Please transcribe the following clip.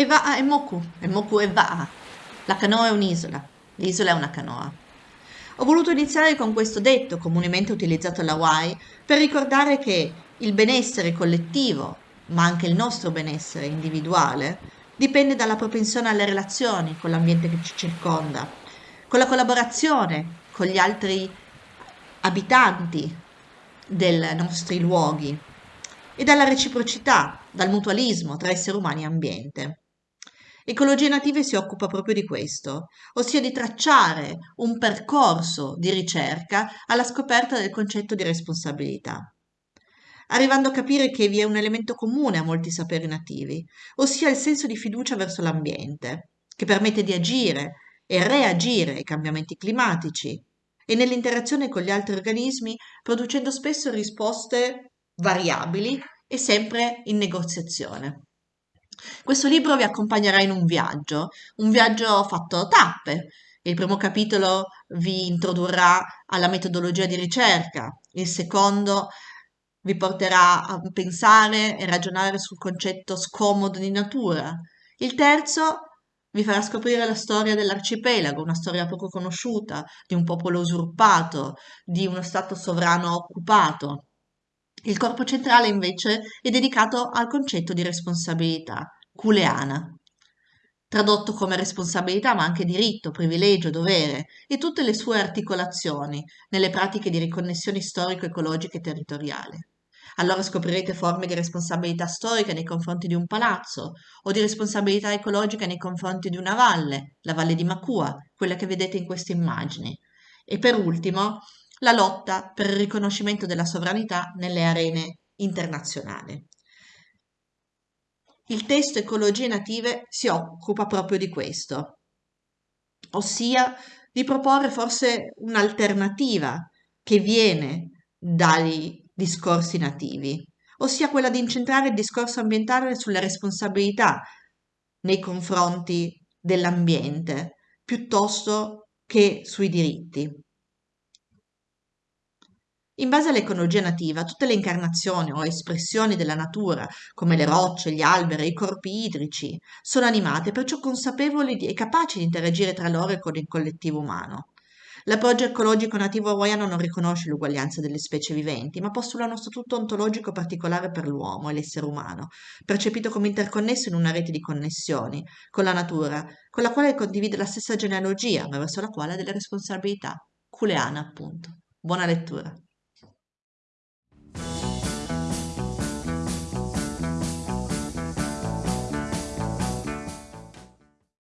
E va e Moku, e Moku e va. La canoa è un'isola, l'isola è una canoa. Ho voluto iniziare con questo detto, comunemente utilizzato alla Hawaii, per ricordare che il benessere collettivo, ma anche il nostro benessere individuale, dipende dalla propensione alle relazioni con l'ambiente che ci circonda, con la collaborazione con gli altri abitanti dei nostri luoghi e dalla reciprocità, dal mutualismo tra esseri umani e ambiente. Ecologie native si occupa proprio di questo, ossia di tracciare un percorso di ricerca alla scoperta del concetto di responsabilità, arrivando a capire che vi è un elemento comune a molti saperi nativi, ossia il senso di fiducia verso l'ambiente, che permette di agire e reagire ai cambiamenti climatici e nell'interazione con gli altri organismi producendo spesso risposte variabili e sempre in negoziazione. Questo libro vi accompagnerà in un viaggio, un viaggio fatto tappe. Il primo capitolo vi introdurrà alla metodologia di ricerca, il secondo vi porterà a pensare e ragionare sul concetto scomodo di natura. Il terzo vi farà scoprire la storia dell'arcipelago, una storia poco conosciuta, di un popolo usurpato, di uno stato sovrano occupato. Il corpo centrale invece è dedicato al concetto di responsabilità, culeana, tradotto come responsabilità ma anche diritto, privilegio, dovere e tutte le sue articolazioni nelle pratiche di riconnessione storico-ecologica e territoriale. Allora scoprirete forme di responsabilità storica nei confronti di un palazzo o di responsabilità ecologica nei confronti di una valle, la valle di Macua, quella che vedete in queste immagini. E per ultimo, la lotta per il riconoscimento della sovranità nelle arene internazionali. Il testo Ecologie native si occupa proprio di questo, ossia di proporre forse un'alternativa che viene dai discorsi nativi, ossia quella di incentrare il discorso ambientale sulle responsabilità nei confronti dell'ambiente piuttosto che sui diritti. In base all'ecologia nativa, tutte le incarnazioni o espressioni della natura, come le rocce, gli alberi, i corpi idrici, sono animate, perciò consapevoli e capaci di interagire tra loro e con il collettivo umano. L'approccio ecologico nativo hawaiano non riconosce l'uguaglianza delle specie viventi, ma postula uno statuto ontologico particolare per l'uomo e l'essere umano, percepito come interconnesso in una rete di connessioni con la natura, con la quale condivide la stessa genealogia, ma verso la quale ha delle responsabilità. Culeana, appunto. Buona lettura.